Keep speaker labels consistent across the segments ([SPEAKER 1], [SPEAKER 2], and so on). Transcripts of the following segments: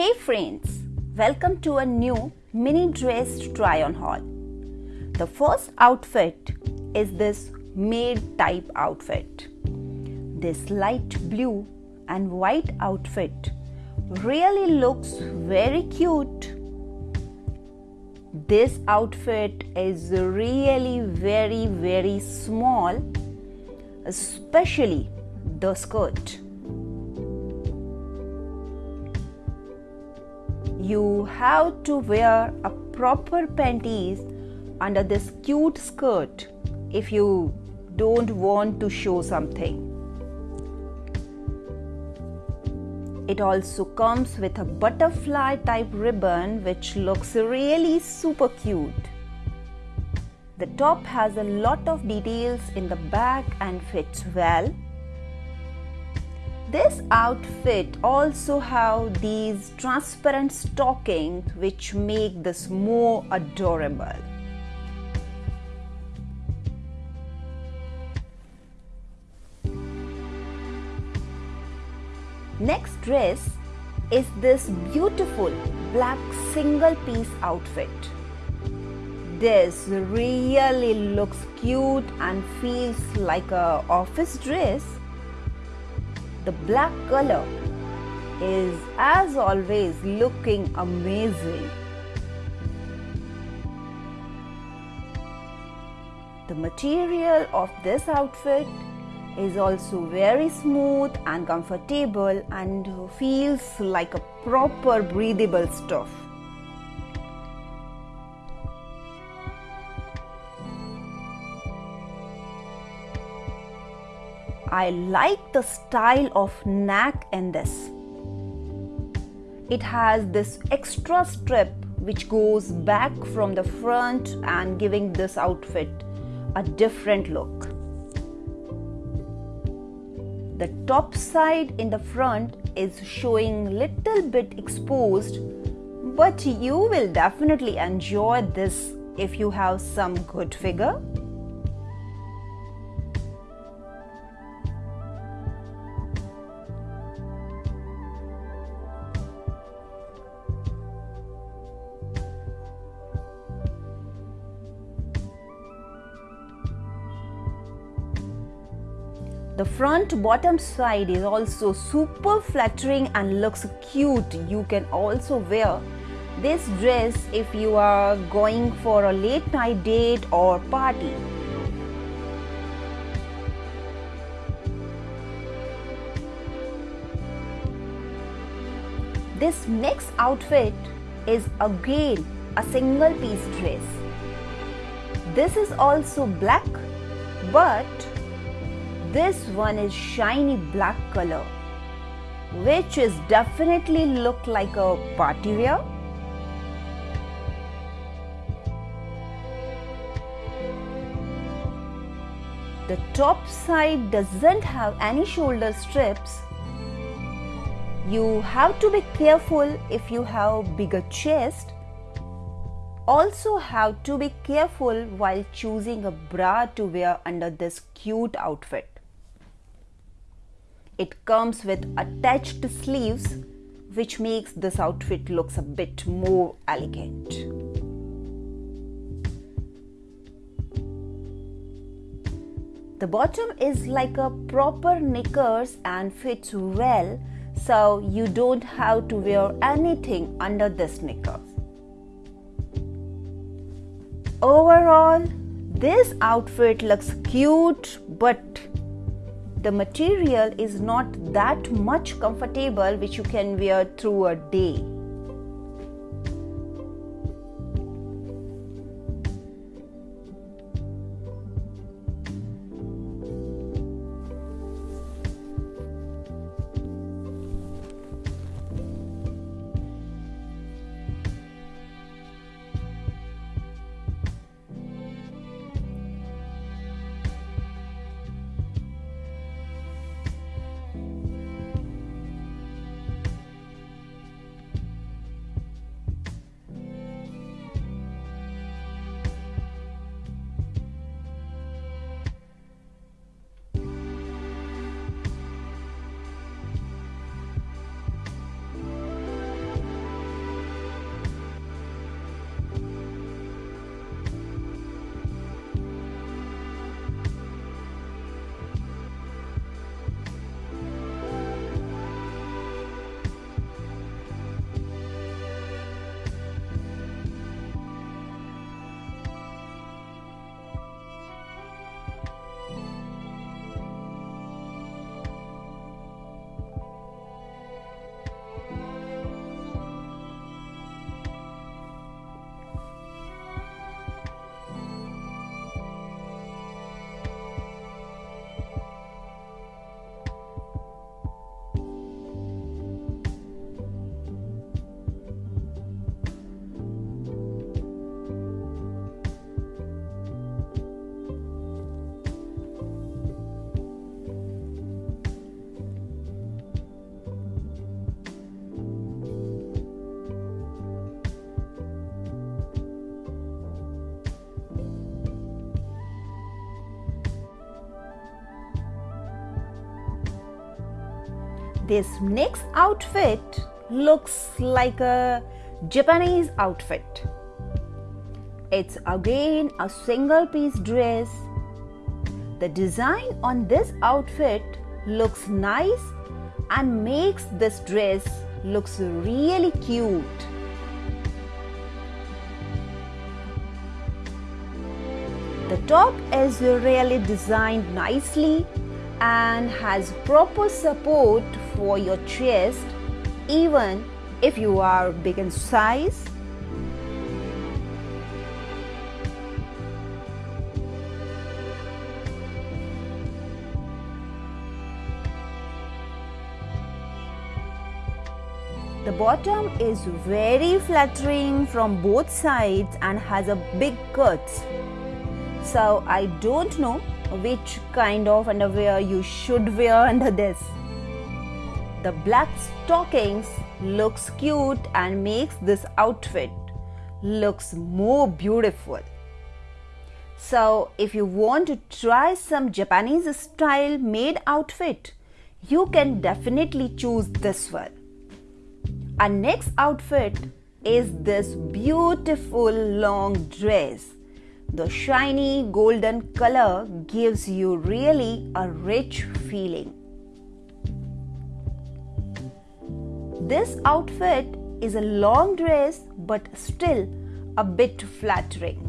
[SPEAKER 1] Hey friends, welcome to a new mini dress try on haul. The first outfit is this maid type outfit. This light blue and white outfit really looks very cute. This outfit is really very very small, especially the skirt. You have to wear a proper panties under this cute skirt if you don't want to show something. It also comes with a butterfly type ribbon which looks really super cute. The top has a lot of details in the back and fits well. This outfit also have these transparent stockings which make this more adorable. Next dress is this beautiful black single piece outfit. This really looks cute and feels like a office dress the black color is as always looking amazing. The material of this outfit is also very smooth and comfortable and feels like a proper breathable stuff. I like the style of neck in this. It has this extra strip which goes back from the front and giving this outfit a different look. The top side in the front is showing little bit exposed but you will definitely enjoy this if you have some good figure front bottom side is also super flattering and looks cute. You can also wear this dress if you are going for a late night date or party. This next outfit is again a single piece dress. This is also black but this one is shiny black color which is definitely look like a party wear. The top side doesn't have any shoulder strips. You have to be careful if you have bigger chest also have to be careful while choosing a bra to wear under this cute outfit. It comes with attached sleeves which makes this outfit looks a bit more elegant. The bottom is like a proper knickers and fits well so you don't have to wear anything under this knickers. Overall, this outfit looks cute but the material is not that much comfortable which you can wear through a day. This next outfit looks like a Japanese outfit. It's again a single piece dress. The design on this outfit looks nice and makes this dress looks really cute. The top is really designed nicely and has proper support for your chest even if you are big in size. The bottom is very flattering from both sides and has a big cut. So I don't know which kind of underwear you should wear under this. The black stockings looks cute and makes this outfit looks more beautiful. So if you want to try some Japanese style maid outfit, you can definitely choose this one. Our next outfit is this beautiful long dress. The shiny golden color gives you really a rich feeling. This outfit is a long dress but still a bit flattering.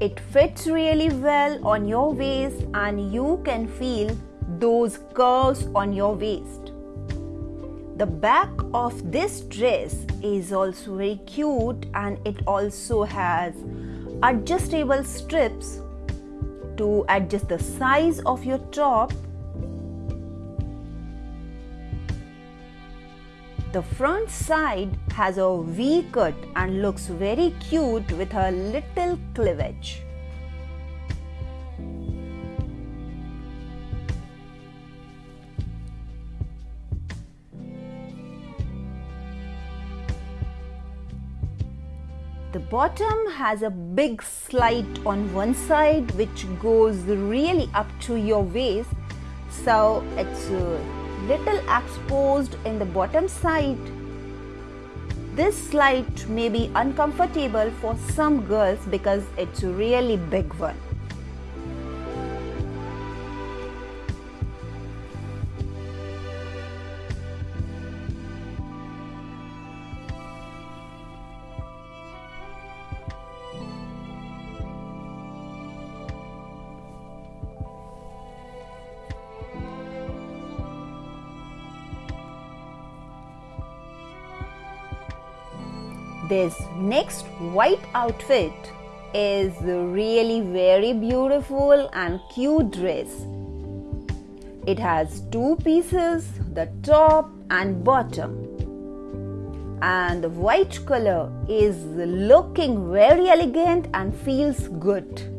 [SPEAKER 1] It fits really well on your waist and you can feel those curves on your waist. The back of this dress is also very cute and it also has adjustable strips to adjust the size of your top The front side has a V cut and looks very cute with a little cleavage. The bottom has a big slit on one side which goes really up to your waist so it's uh, little exposed in the bottom side. This slit may be uncomfortable for some girls because it's a really big one. This next white outfit is really very beautiful and cute dress. It has two pieces, the top and bottom. And the white color is looking very elegant and feels good.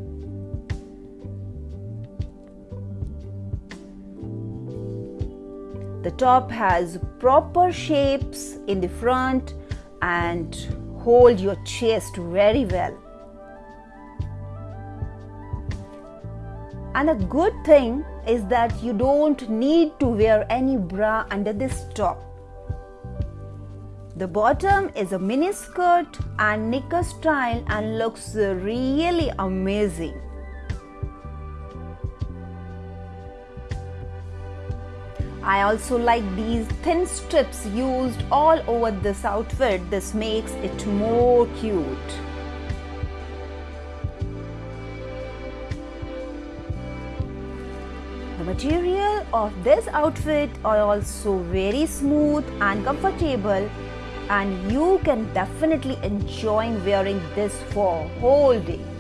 [SPEAKER 1] The top has proper shapes in the front and hold your chest very well. And a good thing is that you don't need to wear any bra under this top. The bottom is a mini skirt and knicker style and looks really amazing. I also like these thin strips used all over this outfit. This makes it more cute. The material of this outfit are also very smooth and comfortable and you can definitely enjoy wearing this for whole day.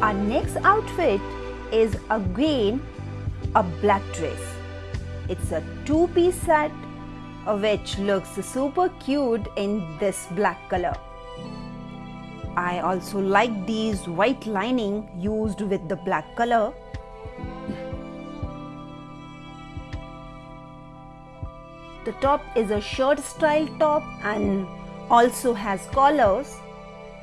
[SPEAKER 1] Our next outfit is again a black dress. It's a two piece set which looks super cute in this black color. I also like these white lining used with the black color. The top is a shirt style top and also has collars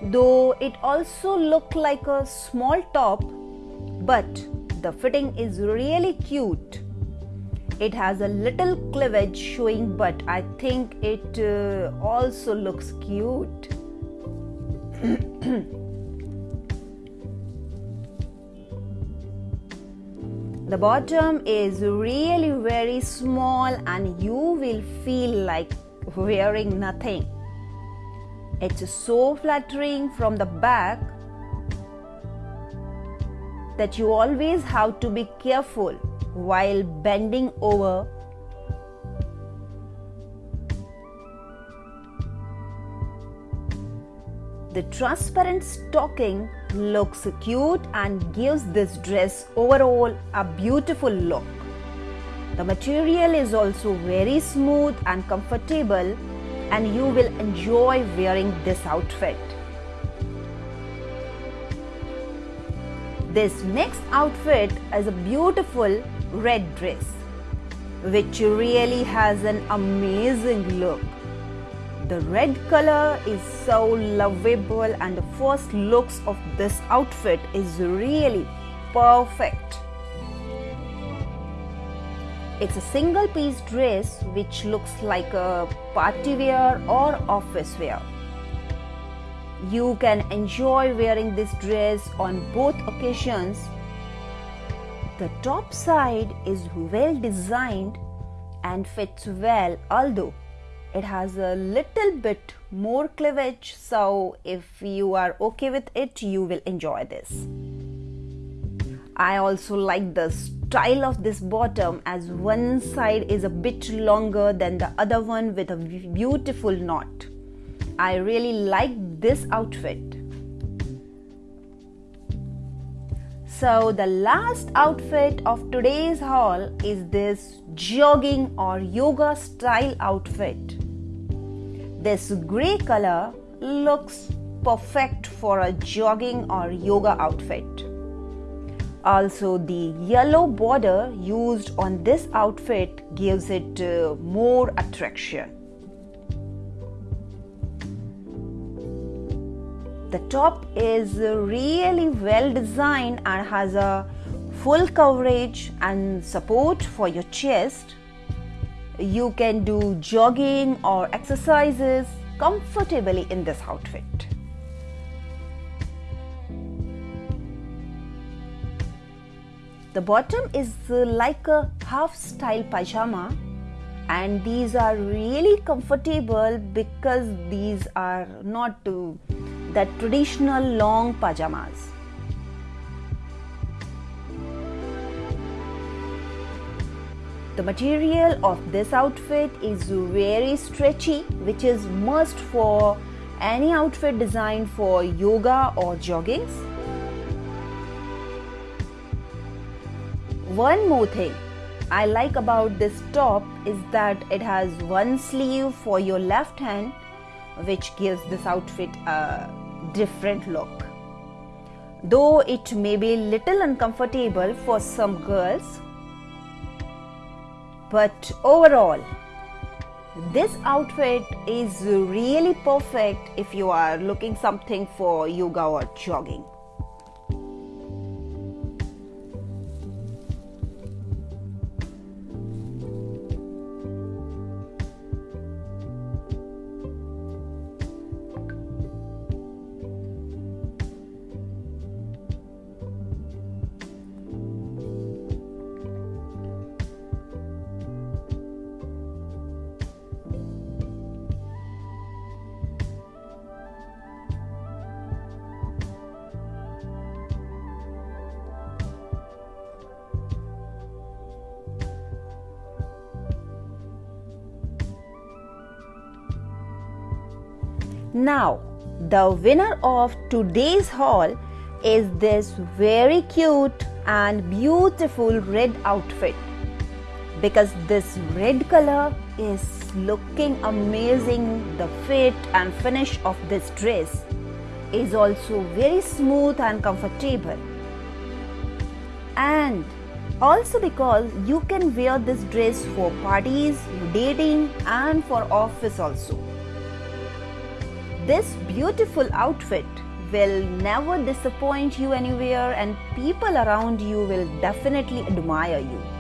[SPEAKER 1] though it also look like a small top but the fitting is really cute. It has a little cleavage showing but i think it uh, also looks cute. The bottom is really very small and you will feel like wearing nothing it's so flattering from the back that you always have to be careful while bending over. The transparent stocking looks cute and gives this dress overall a beautiful look. The material is also very smooth and comfortable and you will enjoy wearing this outfit. This next outfit is a beautiful red dress which really has an amazing look. The red color is so lovable and the first looks of this outfit is really perfect. It's a single piece dress which looks like a party wear or office wear. You can enjoy wearing this dress on both occasions. The top side is well designed and fits well, although it has a little bit more cleavage. So, if you are okay with it, you will enjoy this. I also like the style of this bottom as one side is a bit longer than the other one with a beautiful knot. I really like this outfit. So the last outfit of today's haul is this jogging or yoga style outfit. This grey color looks perfect for a jogging or yoga outfit. Also, the yellow border used on this outfit gives it uh, more attraction. The top is really well designed and has a full coverage and support for your chest. You can do jogging or exercises comfortably in this outfit. The bottom is uh, like a half style pajama and these are really comfortable because these are not uh, the traditional long pajamas. The material of this outfit is very stretchy which is must for any outfit designed for yoga or joggings. One more thing I like about this top is that it has one sleeve for your left hand, which gives this outfit a different look. Though it may be a little uncomfortable for some girls, but overall, this outfit is really perfect if you are looking something for yoga or jogging. Now, the winner of today's haul is this very cute and beautiful red outfit. Because this red color is looking amazing. The fit and finish of this dress is also very smooth and comfortable. And also because you can wear this dress for parties dating and for office also this beautiful outfit will never disappoint you anywhere and people around you will definitely admire you